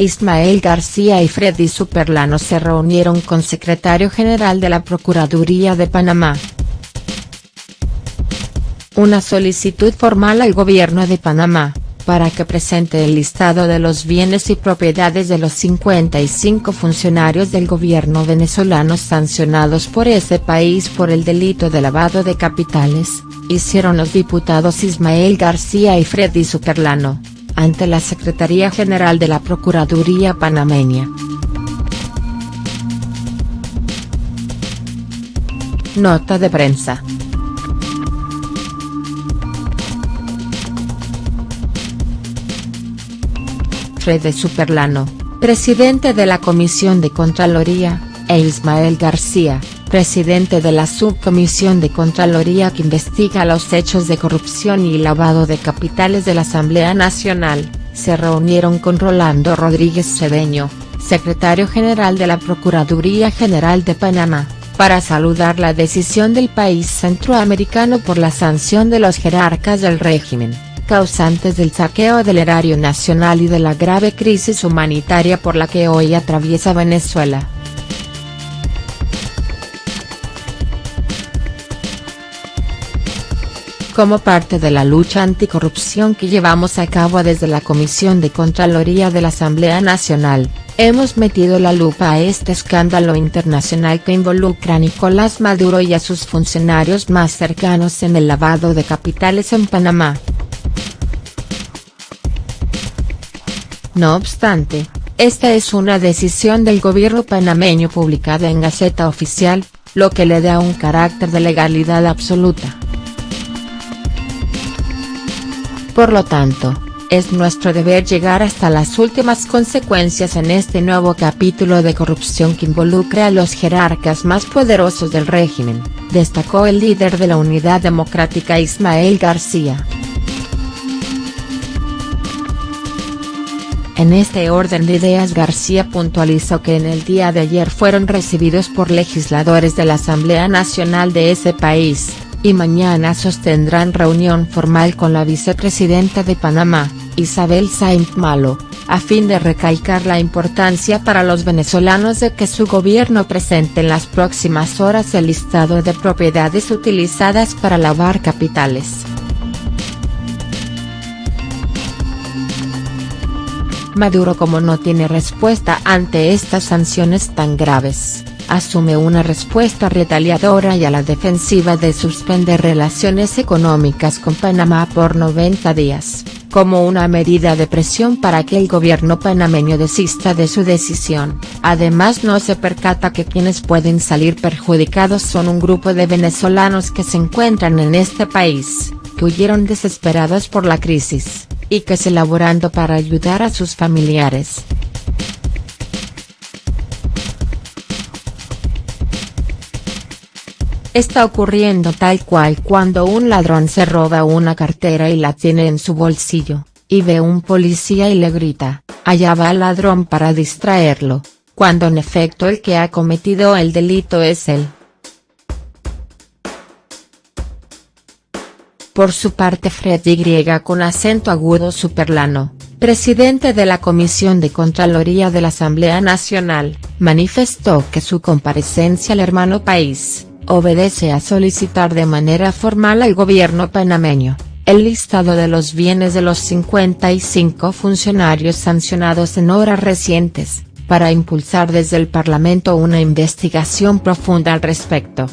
Ismael García y Freddy Superlano se reunieron con secretario general de la Procuraduría de Panamá. Una solicitud formal al gobierno de Panamá, para que presente el listado de los bienes y propiedades de los 55 funcionarios del gobierno venezolano sancionados por ese país por el delito de lavado de capitales, hicieron los diputados Ismael García y Freddy Superlano ante la Secretaría General de la Procuraduría panameña. Nota de prensa. Fred Superlano, presidente de la Comisión de Contraloría, e Ismael García, presidente de la Subcomisión de Contraloría que investiga los hechos de corrupción y lavado de capitales de la Asamblea Nacional, se reunieron con Rolando Rodríguez Cedeño, secretario general de la Procuraduría General de Panamá, para saludar la decisión del país centroamericano por la sanción de los jerarcas del régimen, causantes del saqueo del erario nacional y de la grave crisis humanitaria por la que hoy atraviesa Venezuela. Como parte de la lucha anticorrupción que llevamos a cabo desde la Comisión de Contraloría de la Asamblea Nacional, hemos metido la lupa a este escándalo internacional que involucra a Nicolás Maduro y a sus funcionarios más cercanos en el lavado de capitales en Panamá. No obstante, esta es una decisión del gobierno panameño publicada en Gaceta Oficial, lo que le da un carácter de legalidad absoluta. Por lo tanto, es nuestro deber llegar hasta las últimas consecuencias en este nuevo capítulo de corrupción que involucra a los jerarcas más poderosos del régimen, destacó el líder de la Unidad Democrática Ismael García. En este orden de ideas García puntualizó que en el día de ayer fueron recibidos por legisladores de la Asamblea Nacional de ese país, y mañana sostendrán reunión formal con la vicepresidenta de Panamá, Isabel Saint Malo, a fin de recalcar la importancia para los venezolanos de que su gobierno presente en las próximas horas el listado de propiedades utilizadas para lavar capitales. Maduro como no tiene respuesta ante estas sanciones tan graves asume una respuesta retaliadora y a la defensiva de suspender relaciones económicas con Panamá por 90 días, como una medida de presión para que el gobierno panameño desista de su decisión, además no se percata que quienes pueden salir perjudicados son un grupo de venezolanos que se encuentran en este país, que huyeron desesperados por la crisis, y que se laborando para ayudar a sus familiares. Está ocurriendo tal cual cuando un ladrón se roba una cartera y la tiene en su bolsillo, y ve un policía y le grita, allá va el ladrón para distraerlo, cuando en efecto el que ha cometido el delito es él. Por su parte Fred Y con acento agudo superlano, presidente de la Comisión de Contraloría de la Asamblea Nacional, manifestó que su comparecencia al hermano país obedece a solicitar de manera formal al gobierno panameño, el listado de los bienes de los 55 funcionarios sancionados en horas recientes, para impulsar desde el Parlamento una investigación profunda al respecto.